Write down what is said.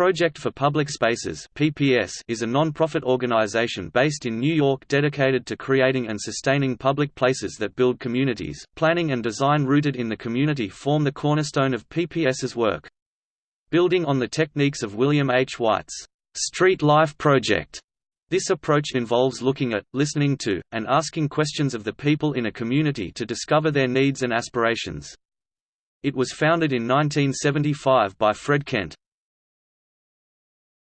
Project for Public Spaces (PPS) is a non-profit organization based in New York dedicated to creating and sustaining public places that build communities. Planning and design rooted in the community form the cornerstone of PPS's work. Building on the techniques of William H. Whyte's Street Life Project, this approach involves looking at, listening to, and asking questions of the people in a community to discover their needs and aspirations. It was founded in 1975 by Fred Kent,